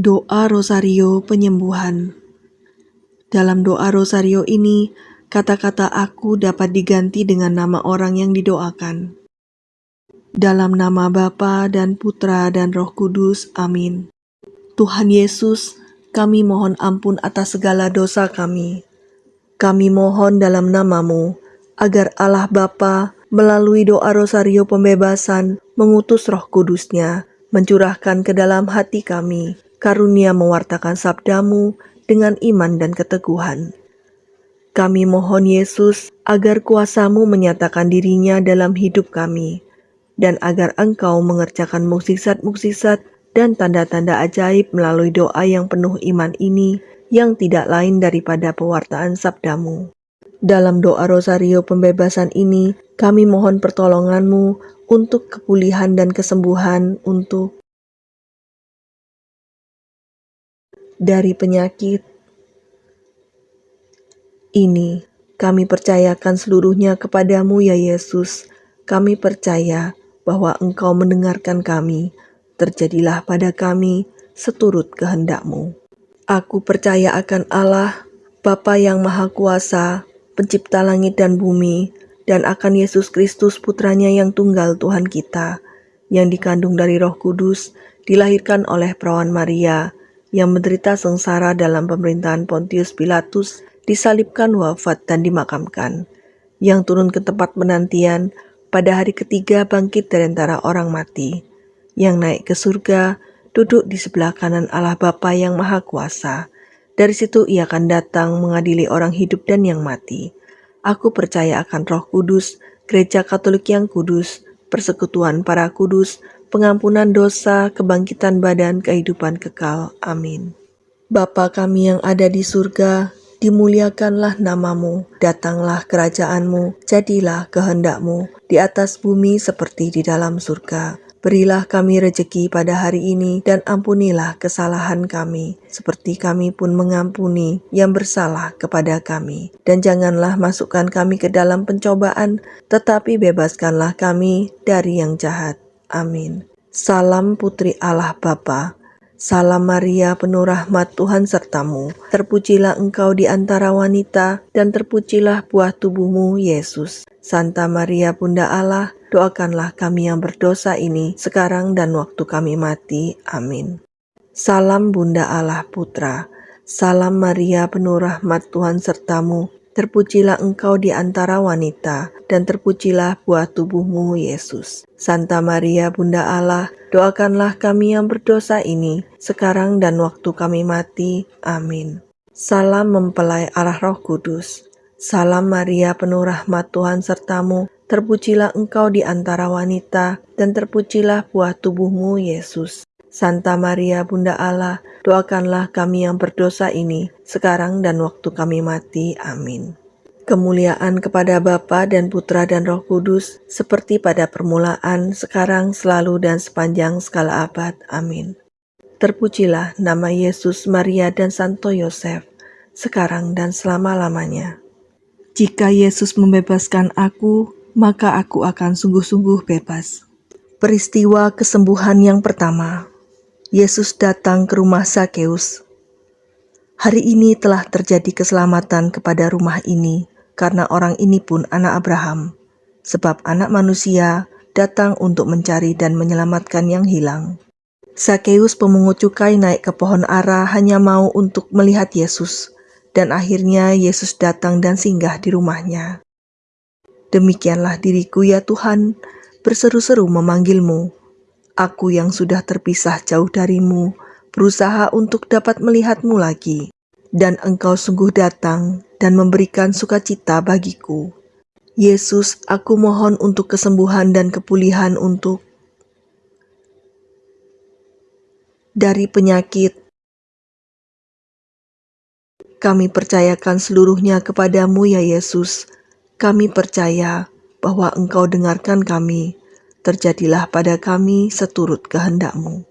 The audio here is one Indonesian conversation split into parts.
Doa Rosario Penyembuhan Dalam doa Rosario ini, kata-kata aku dapat diganti dengan nama orang yang didoakan. Dalam nama Bapa dan Putra dan Roh Kudus, amin. Tuhan Yesus, kami mohon ampun atas segala dosa kami. Kami mohon dalam namamu, agar Allah Bapa melalui doa Rosario Pembebasan mengutus roh kudusnya, mencurahkan ke dalam hati kami, karunia mewartakan sabdamu dengan iman dan keteguhan. Kami mohon Yesus agar kuasamu menyatakan dirinya dalam hidup kami, dan agar engkau mengerjakan mukjizat-mukjizat dan tanda-tanda ajaib melalui doa yang penuh iman ini yang tidak lain daripada pewartaan sabdamu. Dalam doa Rosario pembebasan ini, kami mohon pertolonganmu untuk kepulihan dan kesembuhan untuk dari penyakit ini. Kami percayakan seluruhnya kepadamu ya Yesus. Kami percaya bahwa Engkau mendengarkan kami. Terjadilah pada kami seturut kehendakmu. Aku percaya akan Allah, Bapa yang Maha Kuasa, pencipta langit dan bumi, dan akan Yesus Kristus putranya yang tunggal Tuhan kita, yang dikandung dari roh kudus, dilahirkan oleh perawan Maria, yang menderita sengsara dalam pemerintahan Pontius Pilatus, disalibkan wafat dan dimakamkan, yang turun ke tempat penantian pada hari ketiga bangkit dari antara orang mati, yang naik ke surga, duduk di sebelah kanan Allah Bapa yang Maha Kuasa. Dari situ ia akan datang mengadili orang hidup dan yang mati. Aku percaya akan roh kudus, gereja katolik yang kudus, persekutuan para kudus, pengampunan dosa, kebangkitan badan, kehidupan kekal. Amin. Bapa kami yang ada di surga, dimuliakanlah namamu, datanglah kerajaanmu, jadilah kehendakmu, di atas bumi seperti di dalam surga. Berilah kami rejeki pada hari ini dan ampunilah kesalahan kami, seperti kami pun mengampuni yang bersalah kepada kami. Dan janganlah masukkan kami ke dalam pencobaan, tetapi bebaskanlah kami dari yang jahat. Amin. Salam Putri Allah Bapa. Salam Maria penuh rahmat Tuhan sertamu. Terpujilah engkau di antara wanita dan terpujilah buah tubuhmu Yesus. Santa Maria Bunda Allah, doakanlah kami yang berdosa ini sekarang dan waktu kami mati. Amin. Salam Bunda Allah Putra. Salam Maria penuh rahmat Tuhan sertamu. Terpujilah engkau di antara wanita, dan terpujilah buah tubuhmu, Yesus. Santa Maria, Bunda Allah, doakanlah kami yang berdosa ini, sekarang dan waktu kami mati. Amin. Salam mempelai arah roh kudus. Salam Maria, penuh rahmat Tuhan sertamu, terpujilah engkau di antara wanita, dan terpujilah buah tubuhmu, Yesus. Santa Maria Bunda Allah, doakanlah kami yang berdosa ini, sekarang dan waktu kami mati. Amin. Kemuliaan kepada Bapa dan Putra dan Roh Kudus, seperti pada permulaan, sekarang, selalu, dan sepanjang segala abad. Amin. Terpujilah nama Yesus, Maria, dan Santo Yosef, sekarang dan selama-lamanya. Jika Yesus membebaskan aku, maka aku akan sungguh-sungguh bebas. Peristiwa kesembuhan yang pertama Yesus datang ke rumah Sakeus. Hari ini telah terjadi keselamatan kepada rumah ini, karena orang ini pun anak Abraham, sebab anak manusia datang untuk mencari dan menyelamatkan yang hilang. Sakeus pemungut cukai naik ke pohon ara hanya mau untuk melihat Yesus, dan akhirnya Yesus datang dan singgah di rumahnya. Demikianlah diriku ya Tuhan, berseru-seru memanggilmu, Aku yang sudah terpisah jauh darimu, berusaha untuk dapat melihatmu lagi, dan engkau sungguh datang dan memberikan sukacita bagiku. Yesus, aku mohon untuk kesembuhan dan kepulihan untuk dari penyakit. Kami percayakan seluruhnya kepadamu ya Yesus. Kami percaya bahwa Engkau dengarkan kami terjadilah pada kami seturut kehendakmu.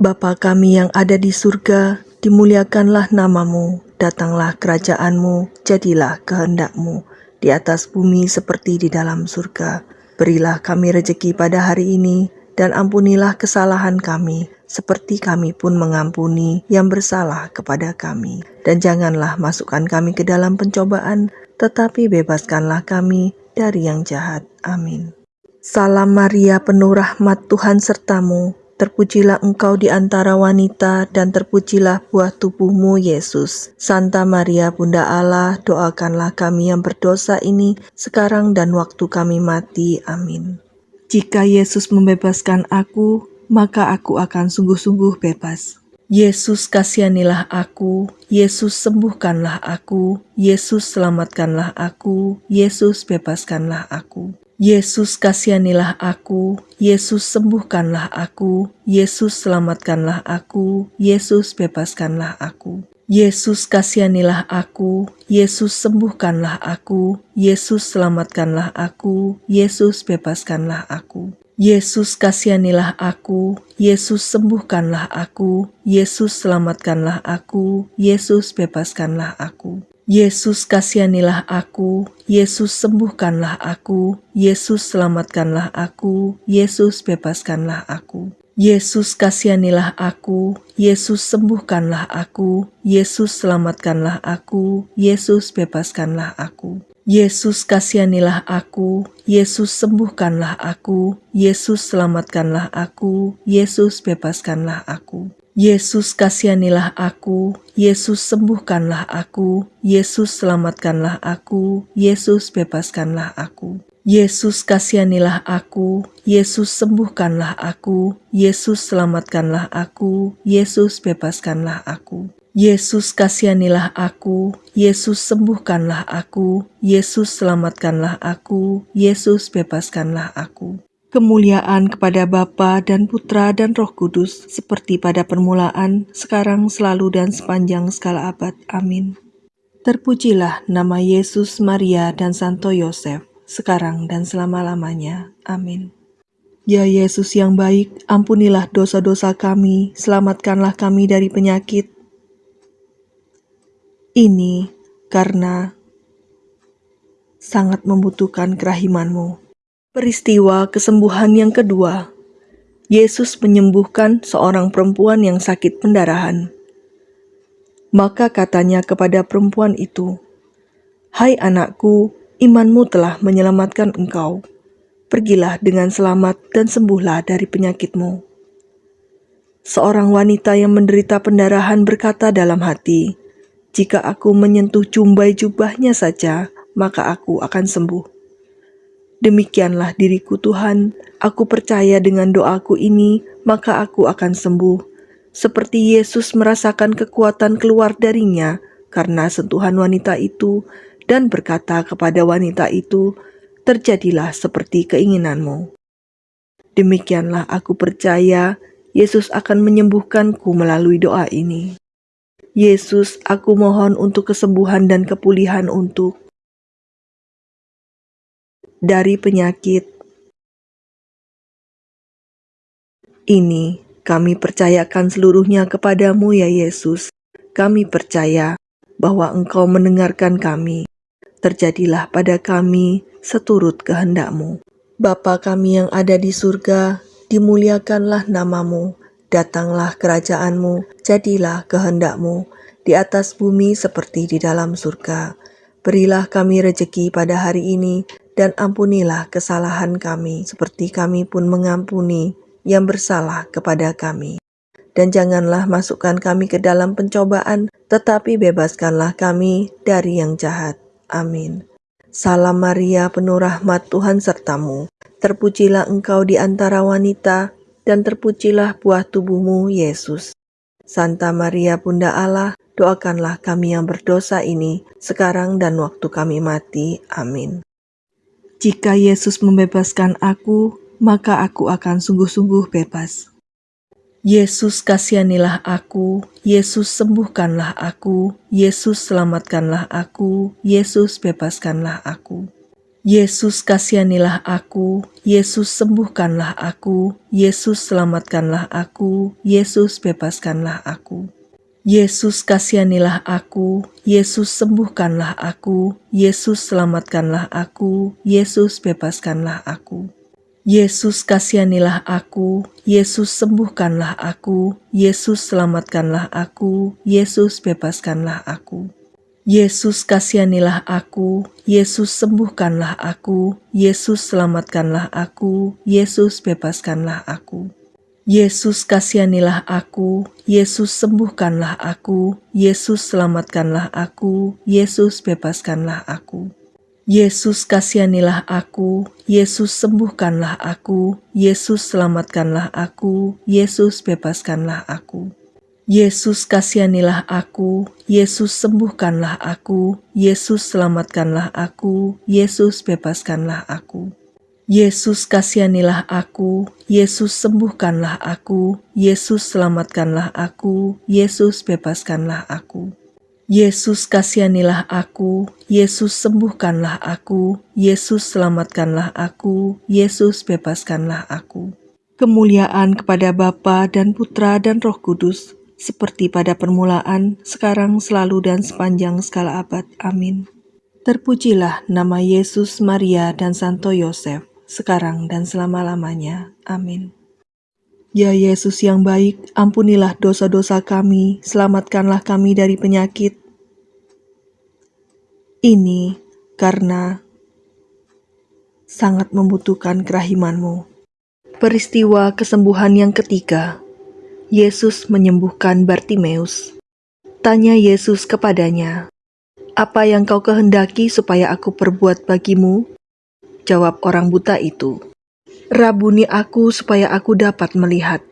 Bapa kami yang ada di surga, dimuliakanlah namamu, datanglah kerajaanmu, jadilah kehendakmu, di atas bumi seperti di dalam surga. Berilah kami rejeki pada hari ini, dan ampunilah kesalahan kami, seperti kami pun mengampuni yang bersalah kepada kami. Dan janganlah masukkan kami ke dalam pencobaan, tetapi bebaskanlah kami dari yang jahat. Amin. Salam Maria, penuh rahmat Tuhan sertamu. Terpujilah engkau di antara wanita, dan terpujilah buah tubuhmu, Yesus. Santa Maria, Bunda Allah, doakanlah kami yang berdosa ini sekarang dan waktu kami mati. Amin. Jika Yesus membebaskan aku, maka aku akan sungguh-sungguh bebas. Yesus kasihanilah aku, Yesus sembuhkanlah aku, Yesus selamatkanlah aku, Yesus bebaskanlah aku. Yesus kasihanilah aku, Yesus sembuhkanlah aku, Yesus selamatkanlah aku, Yesus bebaskanlah aku. Yesus kasihanilah aku, Yesus sembuhkanlah aku, Yesus selamatkanlah aku, Yesus bebaskanlah aku. Yesus kasihanilah aku, Yesus sembuhkanlah aku, Yesus selamatkanlah aku, Yesus bebaskanlah aku. Yesus kasihanilah aku, Yesus sembuhkanlah aku, Yesus selamatkanlah aku, Yesus bebaskanlah aku. Yesus kasihanilah aku, Yesus sembuhkanlah aku, Yesus selamatkanlah aku, Yesus bebaskanlah aku. Yesus kasihanilah aku, Yesus sembuhkanlah aku, Yesus selamatkanlah aku, Yesus bebaskanlah aku. Yesus kasihanilah aku, Yesus sembuhkanlah aku, Yesus selamatkanlah aku, Yesus bebaskanlah aku. Yesus kasihanilah aku, Yesus sembuhkanlah aku, Yesus selamatkanlah aku, Yesus bebaskanlah aku. Yesus kasihanilah aku, Yesus sembuhkanlah aku, Yesus selamatkanlah aku, Yesus bebaskanlah aku. Kemuliaan kepada Bapa dan Putra dan Roh Kudus, seperti pada permulaan, sekarang, selalu, dan sepanjang segala abad. Amin. Terpujilah nama Yesus, Maria, dan Santo Yosef, sekarang dan selama-lamanya. Amin. Ya Yesus yang baik, ampunilah dosa-dosa kami, selamatkanlah kami dari penyakit. Ini karena sangat membutuhkan kerahimanmu. Peristiwa kesembuhan yang kedua, Yesus menyembuhkan seorang perempuan yang sakit pendarahan. Maka katanya kepada perempuan itu, "Hai anakku, imanmu telah menyelamatkan engkau. Pergilah dengan selamat dan sembuhlah dari penyakitmu." Seorang wanita yang menderita pendarahan berkata dalam hati, "Jika aku menyentuh jumbai jubahnya saja, maka aku akan sembuh." Demikianlah diriku Tuhan, aku percaya dengan doaku ini, maka aku akan sembuh. Seperti Yesus merasakan kekuatan keluar darinya karena sentuhan wanita itu dan berkata kepada wanita itu, terjadilah seperti keinginanmu. Demikianlah aku percaya Yesus akan menyembuhkanku melalui doa ini. Yesus, aku mohon untuk kesembuhan dan kepulihan untuk dari penyakit. Ini kami percayakan seluruhnya kepadamu ya Yesus. Kami percaya bahwa Engkau mendengarkan kami. Terjadilah pada kami seturut kehendakmu. Bapa kami yang ada di surga, dimuliakanlah namamu, datanglah kerajaanmu, jadilah kehendakmu, di atas bumi seperti di dalam surga. Berilah kami rejeki pada hari ini, dan ampunilah kesalahan kami, seperti kami pun mengampuni yang bersalah kepada kami. Dan janganlah masukkan kami ke dalam pencobaan, tetapi bebaskanlah kami dari yang jahat. Amin. Salam Maria, penuh rahmat Tuhan sertamu. Terpujilah engkau di antara wanita, dan terpujilah buah tubuhmu, Yesus. Santa Maria, Bunda Allah, doakanlah kami yang berdosa ini, sekarang dan waktu kami mati. Amin. Jika Yesus membebaskan aku, maka aku akan sungguh-sungguh bebas. Yesus kasihanilah aku, Yesus sembuhkanlah aku, Yesus selamatkanlah aku, Yesus bebaskanlah aku. Yesus kasihanilah aku, Yesus sembuhkanlah aku, Yesus selamatkanlah aku, Yesus bebaskanlah aku. Yesus kasihanilah aku, Yesus sembuhkanlah aku, Yesus selamatkanlah aku, Yesus bebaskanlah aku. Yesus kasihanilah aku, Yesus sembuhkanlah aku, Yesus selamatkanlah aku, Yesus bebaskanlah aku. Yesus kasihanilah aku, Yesus sembuhkanlah aku, Yesus selamatkanlah aku, Yesus bebaskanlah aku. Yesus kasihanilah aku, Yesus sembuhkanlah aku, Yesus selamatkanlah aku, Yesus bebaskanlah aku. Yesus kasihanilah aku, Yesus sembuhkanlah aku, Yesus selamatkanlah aku, Yesus bebaskanlah aku. Yesus kasihanilah aku, Yesus sembuhkanlah aku, Yesus selamatkanlah aku, Yesus bebaskanlah aku. Yesus kasihanilah aku, Yesus sembuhkanlah aku, Yesus selamatkanlah aku, Yesus bebaskanlah aku. Yesus kasihanilah aku, Yesus sembuhkanlah aku, Yesus selamatkanlah aku, Yesus bebaskanlah aku. Kemuliaan kepada Bapa dan Putra dan Roh Kudus, seperti pada permulaan, sekarang, selalu, dan sepanjang segala abad. Amin. Terpujilah nama Yesus, Maria, dan Santo Yosef, sekarang dan selama-lamanya. Amin. Ya Yesus yang baik, ampunilah dosa-dosa kami, selamatkanlah kami dari penyakit. Ini karena sangat membutuhkan kerahimanmu. Peristiwa kesembuhan yang ketiga, Yesus menyembuhkan Bartimeus. Tanya Yesus kepadanya, "Apa yang kau kehendaki supaya aku perbuat bagimu?" Jawab orang buta itu, Rabuni aku supaya aku dapat melihat.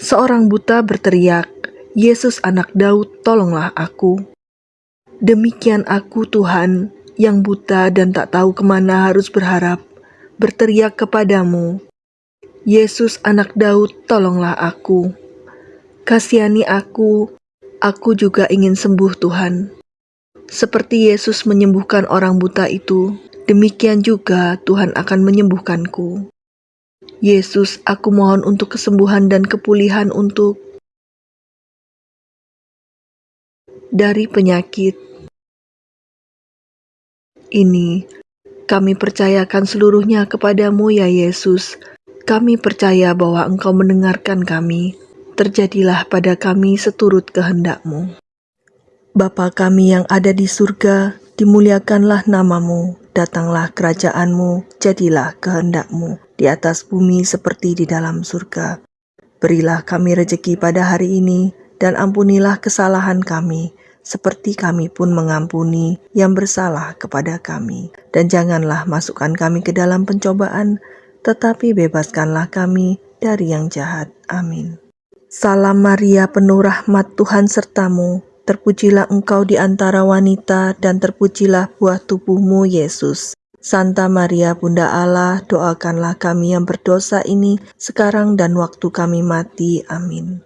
Seorang buta berteriak, Yesus anak Daud, tolonglah aku. Demikian aku Tuhan, yang buta dan tak tahu ke mana harus berharap, berteriak kepadamu, Yesus anak Daud, tolonglah aku. Kasihani aku, aku juga ingin sembuh Tuhan. Seperti Yesus menyembuhkan orang buta itu, demikian juga Tuhan akan menyembuhkanku. Yesus, aku mohon untuk kesembuhan dan kepulihan untuk dari penyakit ini. Kami percayakan seluruhnya kepadamu ya Yesus. Kami percaya bahwa Engkau mendengarkan kami. Terjadilah pada kami seturut kehendakmu. Bapa kami yang ada di surga, dimuliakanlah namamu, datanglah kerajaanmu, jadilah kehendakmu di atas bumi seperti di dalam surga. Berilah kami rejeki pada hari ini, dan ampunilah kesalahan kami, seperti kami pun mengampuni yang bersalah kepada kami. Dan janganlah masukkan kami ke dalam pencobaan, tetapi bebaskanlah kami dari yang jahat. Amin. Salam Maria penuh rahmat Tuhan sertamu, terpujilah engkau di antara wanita dan terpujilah buah tubuhmu Yesus. Santa Maria Bunda Allah, doakanlah kami yang berdosa ini sekarang dan waktu kami mati. Amin.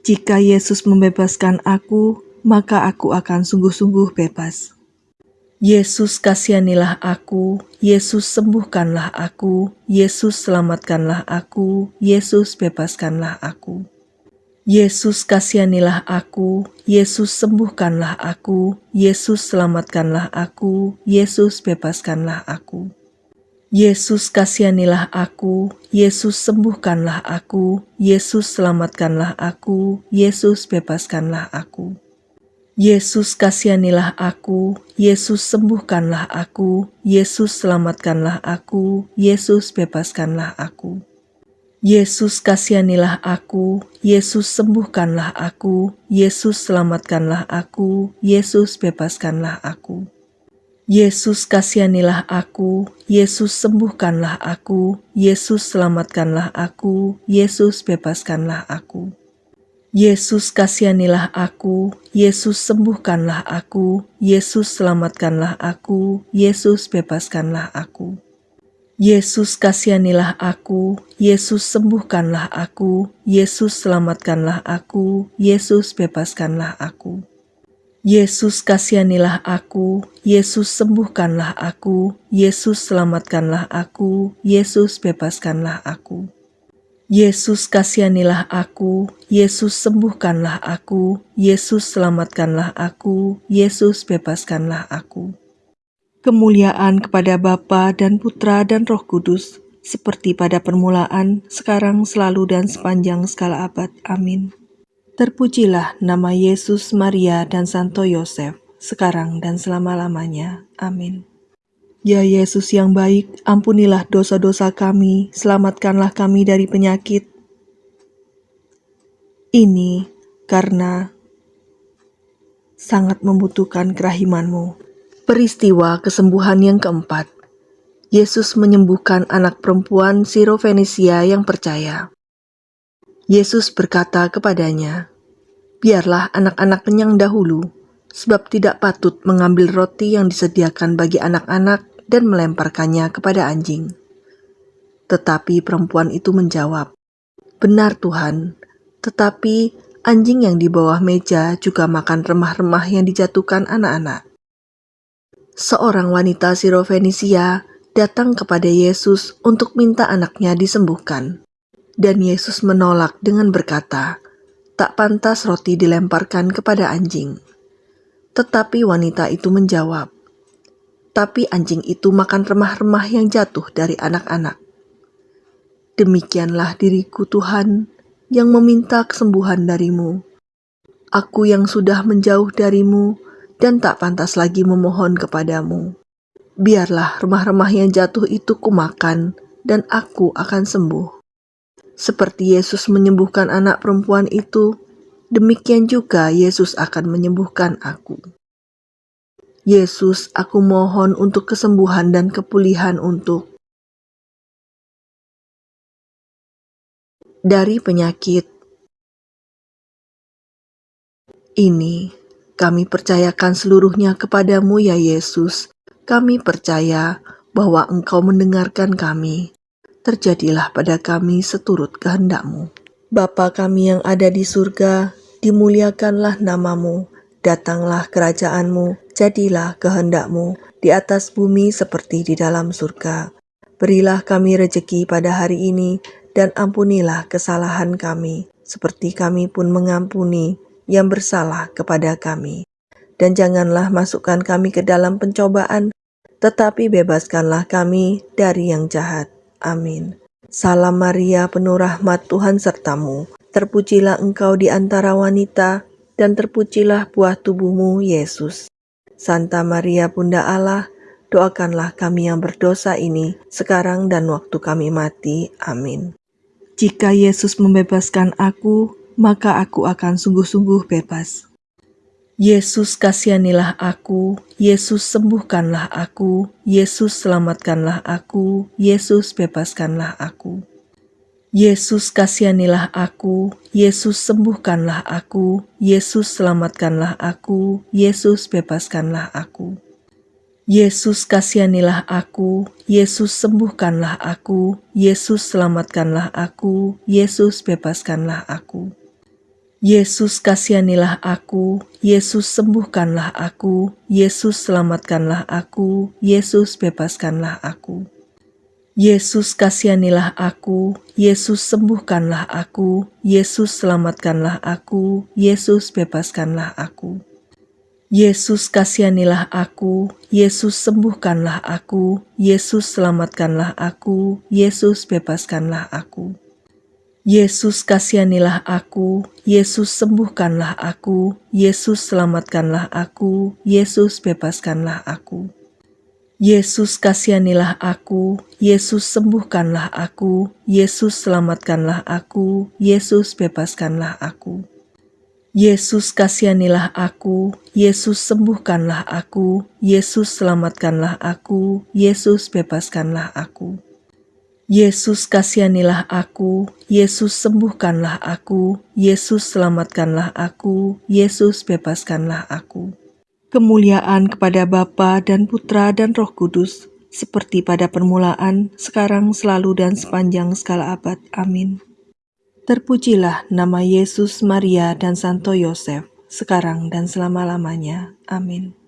Jika Yesus membebaskan aku, maka aku akan sungguh-sungguh bebas. Yesus kasihanilah aku, Yesus sembuhkanlah aku, Yesus selamatkanlah aku, Yesus bebaskanlah aku. Yesus kasihanilah aku, Yesus sembuhkanlah aku, Yesus selamatkanlah aku, Yesus bebaskanlah aku. Yesus kasihanilah aku, Yesus sembuhkanlah aku, Yesus selamatkanlah aku, Yesus bebaskanlah aku. Yesus kasihanilah aku, Yesus sembuhkanlah aku, Yesus selamatkanlah aku, Yesus bebaskanlah aku. Yesus kasihanilah aku, Yesus sembuhkanlah aku, Yesus selamatkanlah aku, Yesus bebaskanlah aku. Yesus kasihanilah aku, Yesus sembuhkanlah aku, Yesus selamatkanlah aku, Yesus bebaskanlah aku. Yesus kasihanilah aku, Yesus sembuhkanlah aku, Yesus selamatkanlah aku, Yesus bebaskanlah aku. Yesus kasihanilah aku, Yesus sembuhkanlah aku, Yesus selamatkanlah aku, Yesus bebaskanlah aku. Yesus kasihanilah aku, Yesus sembuhkanlah aku, Yesus selamatkanlah aku, Yesus bebaskanlah aku. Yesus kasihanilah aku, Yesus sembuhkanlah aku, Yesus selamatkanlah aku, Yesus bebaskanlah aku. Kemuliaan kepada Bapa dan Putra dan Roh Kudus, seperti pada permulaan, sekarang, selalu, dan sepanjang segala abad. Amin. Terpujilah nama Yesus, Maria, dan Santo Yosef, sekarang dan selama-lamanya. Amin. Ya Yesus yang baik, ampunilah dosa-dosa kami, selamatkanlah kami dari penyakit. Ini karena sangat membutuhkan kerahimanmu. Peristiwa kesembuhan yang keempat. Yesus menyembuhkan anak perempuan Sirofenisia yang percaya. Yesus berkata kepadanya, Biarlah anak-anak kenyang dahulu, sebab tidak patut mengambil roti yang disediakan bagi anak-anak dan melemparkannya kepada anjing. Tetapi perempuan itu menjawab, "Benar, Tuhan, tetapi anjing yang di bawah meja juga makan remah-remah yang dijatuhkan anak-anak." Seorang wanita Sirofenisia datang kepada Yesus untuk minta anaknya disembuhkan. Dan Yesus menolak dengan berkata, "Tak pantas roti dilemparkan kepada anjing." Tetapi wanita itu menjawab, tapi anjing itu makan remah-remah yang jatuh dari anak-anak. Demikianlah diriku Tuhan yang meminta kesembuhan darimu. Aku yang sudah menjauh darimu dan tak pantas lagi memohon kepadamu. Biarlah remah-remah yang jatuh itu kumakan dan aku akan sembuh. Seperti Yesus menyembuhkan anak perempuan itu, demikian juga Yesus akan menyembuhkan aku. Yesus, aku mohon untuk kesembuhan dan kepulihan untuk dari penyakit ini. Kami percayakan seluruhnya kepadamu ya Yesus. Kami percaya bahwa Engkau mendengarkan kami. Terjadilah pada kami seturut kehendakmu. Bapa kami yang ada di surga, dimuliakanlah namamu Datanglah kerajaanmu, jadilah kehendakmu di atas bumi seperti di dalam surga. Berilah kami rejeki pada hari ini, dan ampunilah kesalahan kami, seperti kami pun mengampuni yang bersalah kepada kami. Dan janganlah masukkan kami ke dalam pencobaan, tetapi bebaskanlah kami dari yang jahat. Amin. Salam Maria, penuh rahmat Tuhan sertamu. Terpujilah engkau di antara wanita, dan terpujilah buah tubuhmu, Yesus. Santa Maria Bunda Allah, doakanlah kami yang berdosa ini, sekarang dan waktu kami mati. Amin. Jika Yesus membebaskan aku, maka aku akan sungguh-sungguh bebas. Yesus kasihanilah aku, Yesus sembuhkanlah aku, Yesus selamatkanlah aku, Yesus bebaskanlah aku. Yesus kasihanilah aku, Yesus sembuhkanlah aku, Yesus selamatkanlah aku, Yesus bebaskanlah aku. Yesus kasihanilah aku, Yesus sembuhkanlah aku, Yesus selamatkanlah aku, Yesus bebaskanlah aku. Yesus kasihanilah aku, Yesus sembuhkanlah aku, Yesus selamatkanlah aku, Yesus bebaskanlah aku. Yesus kasihanilah aku, Yesus sembuhkanlah aku, Yesus selamatkanlah aku, Yesus bebaskanlah aku. Yesus kasihanilah aku, Yesus sembuhkanlah aku, Yesus selamatkanlah aku, Yesus bebaskanlah aku. Yesus kasihanilah aku, Yesus sembuhkanlah aku, Yesus selamatkanlah aku, Yesus bebaskanlah aku. Yesus kasihanilah aku, Yesus sembuhkanlah aku, Yesus selamatkanlah aku, Yesus bebaskanlah aku. Yesus kasihanilah aku, Yesus sembuhkanlah aku, Yesus selamatkanlah aku, Yesus bebaskanlah aku. Yesus kasihanilah aku, Yesus sembuhkanlah aku, Yesus selamatkanlah aku, Yesus bebaskanlah aku kemuliaan kepada Bapa dan Putra dan Roh Kudus, seperti pada permulaan, sekarang, selalu, dan sepanjang segala abad. Amin. Terpujilah nama Yesus, Maria, dan Santo Yosef, sekarang dan selama-lamanya. Amin.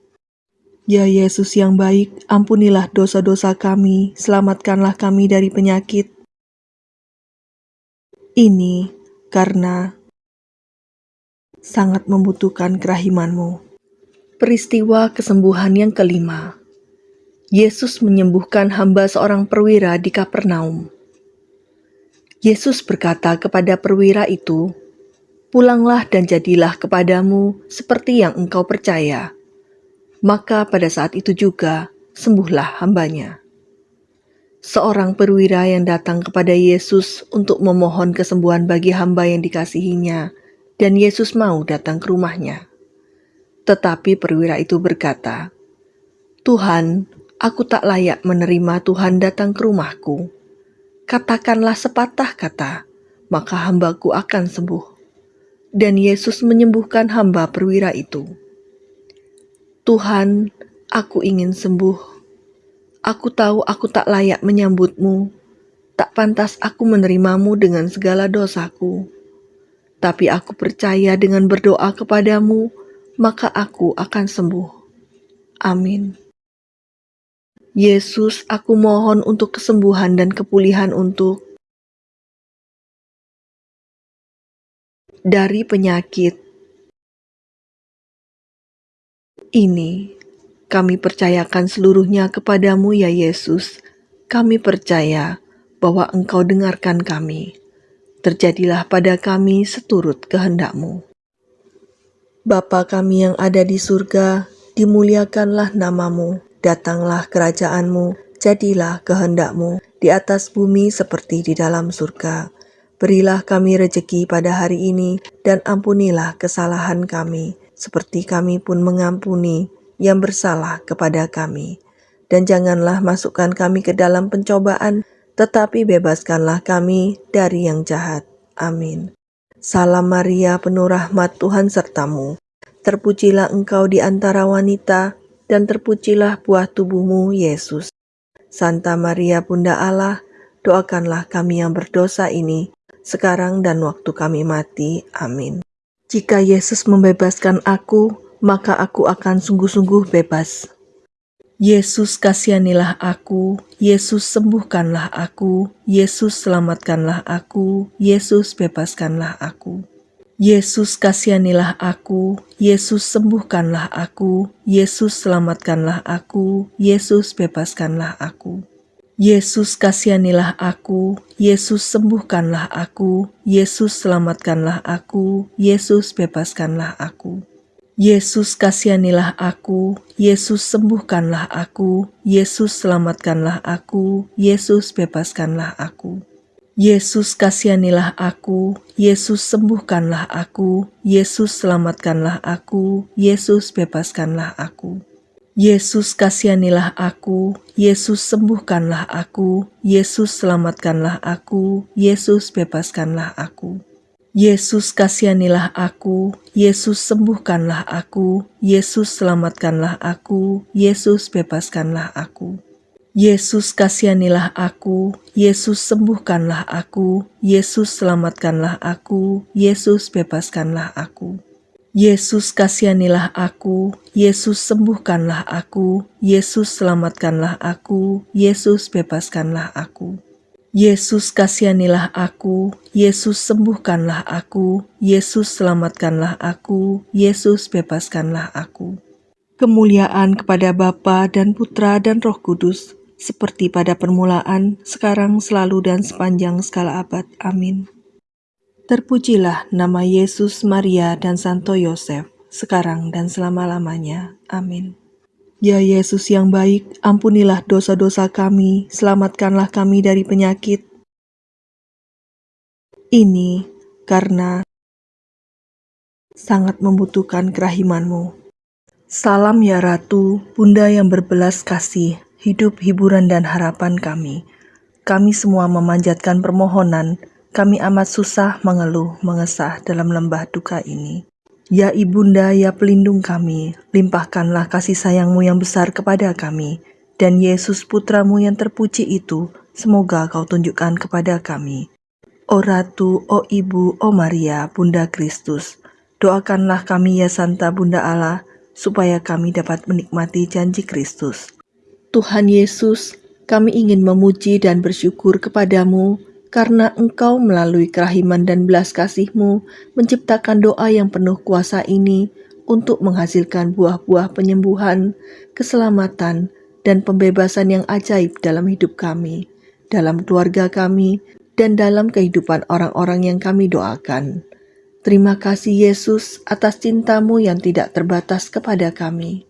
Ya Yesus yang baik, ampunilah dosa-dosa kami, selamatkanlah kami dari penyakit. Ini karena sangat membutuhkan kerahimanmu. Peristiwa kesembuhan yang kelima. Yesus menyembuhkan hamba seorang perwira di Kapernaum. Yesus berkata kepada perwira itu, "Pulanglah dan jadilah kepadamu seperti yang engkau percaya." Maka pada saat itu juga sembuhlah hambanya. Seorang perwira yang datang kepada Yesus untuk memohon kesembuhan bagi hamba yang dikasihinya, dan Yesus mau datang ke rumahnya. Tetapi perwira itu berkata, "Tuhan, Aku tak layak menerima Tuhan datang ke rumahku. Katakanlah sepatah kata, maka hambaku akan sembuh. Dan Yesus menyembuhkan hamba perwira itu. Tuhan, aku ingin sembuh. Aku tahu aku tak layak menyambutmu. Tak pantas aku menerimamu dengan segala dosaku. Tapi aku percaya dengan berdoa kepadamu, maka aku akan sembuh. Amin. Yesus, aku mohon untuk kesembuhan dan kepulihan untuk dari penyakit ini. Kami percayakan seluruhnya kepadamu ya Yesus. Kami percaya bahwa Engkau dengarkan kami. Terjadilah pada kami seturut kehendakmu. Bapa kami yang ada di surga, dimuliakanlah namamu Datanglah kerajaanmu, jadilah kehendakmu di atas bumi seperti di dalam surga. Berilah kami rejeki pada hari ini, dan ampunilah kesalahan kami, seperti kami pun mengampuni yang bersalah kepada kami. Dan janganlah masukkan kami ke dalam pencobaan, tetapi bebaskanlah kami dari yang jahat. Amin. Salam Maria, penuh rahmat Tuhan sertamu. Terpujilah engkau di antara wanita, dan terpujilah buah tubuhmu, Yesus. Santa Maria Bunda Allah, doakanlah kami yang berdosa ini, sekarang dan waktu kami mati. Amin. Jika Yesus membebaskan aku, maka aku akan sungguh-sungguh bebas. Yesus kasihanilah aku, Yesus sembuhkanlah aku, Yesus selamatkanlah aku, Yesus bebaskanlah aku. Yesus kasihanilah aku, Yesus sembuhkanlah aku, Yesus selamatkanlah aku, Yesus bebaskanlah aku. Yesus kasihanilah aku, Yesus sembuhkanlah aku, Yesus selamatkanlah aku, Yesus bebaskanlah aku. Yesus kasihanilah aku, Yesus sembuhkanlah aku, Yesus selamatkanlah aku, Yesus bebaskanlah aku. Yesus kasihanilah aku, Yesus sembuhkanlah aku, Yesus selamatkanlah aku, Yesus bebaskanlah aku. Yesus kasihanilah aku, Yesus sembuhkanlah aku, Yesus selamatkanlah aku, Yesus bebaskanlah aku. Yesus kasihanilah aku, Yesus sembuhkanlah aku, Yesus selamatkanlah aku, Yesus bebaskanlah aku. Yesus kasihanilah aku, Yesus sembuhkanlah aku, Yesus selamatkanlah aku, Yesus bebaskanlah aku. Yesus kasihanilah aku, Yesus sembuhkanlah aku, Yesus selamatkanlah aku, Yesus bebaskanlah aku. Yesus kasihanilah aku, Yesus sembuhkanlah aku, Yesus selamatkanlah aku, Yesus bebaskanlah aku. Kemuliaan kepada Bapa dan Putra dan Roh Kudus, seperti pada permulaan, sekarang, selalu, dan sepanjang segala abad. Amin. Terpujilah nama Yesus, Maria, dan Santo Yosef, sekarang dan selama-lamanya. Amin. Ya Yesus yang baik, ampunilah dosa-dosa kami, selamatkanlah kami dari penyakit. Ini karena sangat membutuhkan kerahimanmu. Salam ya Ratu, Bunda yang berbelas kasih, hidup, hiburan, dan harapan kami. Kami semua memanjatkan permohonan, kami amat susah mengeluh, mengesah dalam lembah duka ini. Ya Ibunda, ya pelindung kami, limpahkanlah kasih sayangmu yang besar kepada kami, dan Yesus putramu yang terpuji itu, semoga kau tunjukkan kepada kami. O Ratu, O Ibu, O Maria, Bunda Kristus, doakanlah kami ya Santa Bunda Allah, supaya kami dapat menikmati janji Kristus. Tuhan Yesus, kami ingin memuji dan bersyukur kepadamu karena Engkau melalui kerahiman dan belas kasih-Mu menciptakan doa yang penuh kuasa ini untuk menghasilkan buah-buah penyembuhan, keselamatan, dan pembebasan yang ajaib dalam hidup kami, dalam keluarga kami, dan dalam kehidupan orang-orang yang kami doakan. Terima kasih Yesus atas cintamu yang tidak terbatas kepada kami.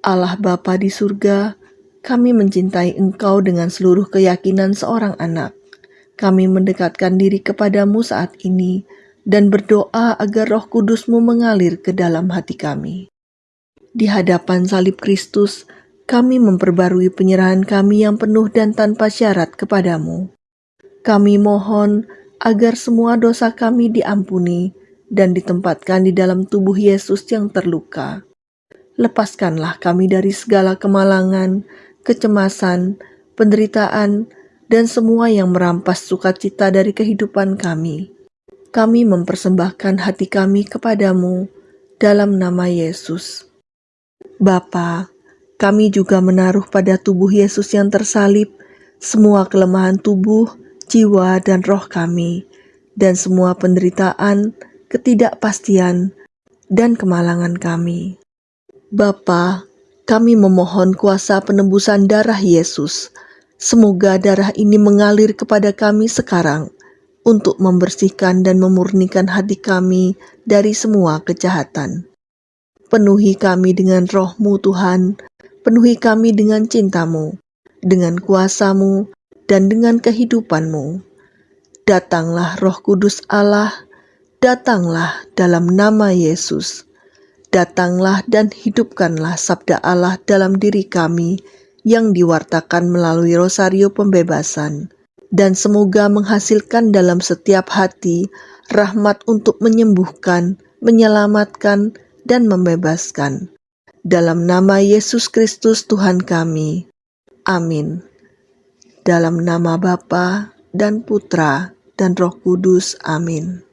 Allah Bapa di surga, kami mencintai Engkau dengan seluruh keyakinan seorang anak. Kami mendekatkan diri kepadamu saat ini dan berdoa agar roh kudusmu mengalir ke dalam hati kami. Di hadapan salib Kristus, kami memperbarui penyerahan kami yang penuh dan tanpa syarat kepadamu. Kami mohon agar semua dosa kami diampuni dan ditempatkan di dalam tubuh Yesus yang terluka. Lepaskanlah kami dari segala kemalangan, kecemasan, penderitaan, dan semua yang merampas sukacita dari kehidupan kami. Kami mempersembahkan hati kami kepadamu dalam nama Yesus. Bapa, kami juga menaruh pada tubuh Yesus yang tersalib semua kelemahan tubuh, jiwa, dan roh kami, dan semua penderitaan, ketidakpastian, dan kemalangan kami. Bapa, kami memohon kuasa penembusan darah Yesus Semoga darah ini mengalir kepada kami sekarang untuk membersihkan dan memurnikan hati kami dari semua kejahatan. Penuhi kami dengan rohmu Tuhan, penuhi kami dengan cintamu, dengan kuasamu, dan dengan kehidupanmu. Datanglah roh kudus Allah, datanglah dalam nama Yesus. Datanglah dan hidupkanlah sabda Allah dalam diri kami, yang diwartakan melalui rosario pembebasan, dan semoga menghasilkan dalam setiap hati rahmat untuk menyembuhkan, menyelamatkan, dan membebaskan. Dalam nama Yesus Kristus Tuhan kami. Amin. Dalam nama Bapa dan Putra dan Roh Kudus. Amin.